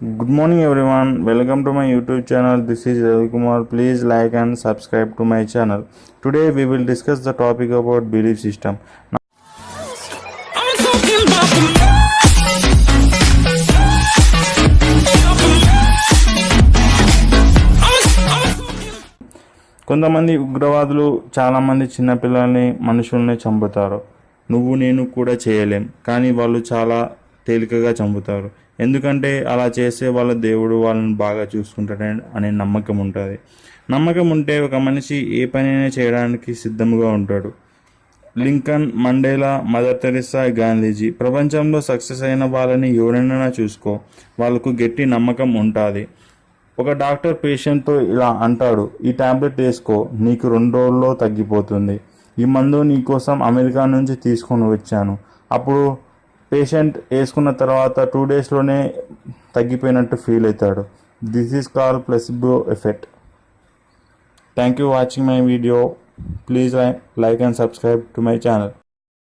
Good morning everyone welcome to my YouTube channel this is Ravikumar please like and subscribe to my channel today we will discuss the topic about belief system కొంతమంది ఉగ్రవాదులు చాలామంది చిన్నపిల్లల్ని మనుషుల్ని చంపుతారు. నువ్వు నేను కూడా చేయలేం. కానీ వాళ్ళు చాలా తేలికగా చంపుతారు. ఎందుకంటే అలా చేసే వాళ్ళ దేవుడు వాళ్ళని బాగా చూసుకుంటాడని అనే నమ్మకం ఉంటుంది. నమ్మకం ఉంటే ఒక మనిషి ఏ పనైనా చేయడానికి సిద్ధంగా ఉంటాడు. Lincoln Mandela Mother Teresa Gandhiji ప్రపంచంలో సక్సెస్ అయిన వాళ్ళని ఎవరైనా చూసుకో. వాళ్ళకు గట్టి నమ్మకం ఉంటుంది. ఒక డాక్టర్ పేషెంట్తో ఇలా అంటాడు ఈ టాబ్లెట్ వేసుకో నీకు రెండు రోజుల్లో తగ్గిపోతుంది. ఈ మందు నీకోసం అమెరికా నుంచి తీసుకొని వచ్చాను. అప్పుడు పేషెంట్ వేసుకున్న తర్వాత టూ డేస్లోనే తగ్గిపోయినట్టు ఫీల్ అవుతాడు. This is call placebo effect thank you watching my video please like and subscribe to my channel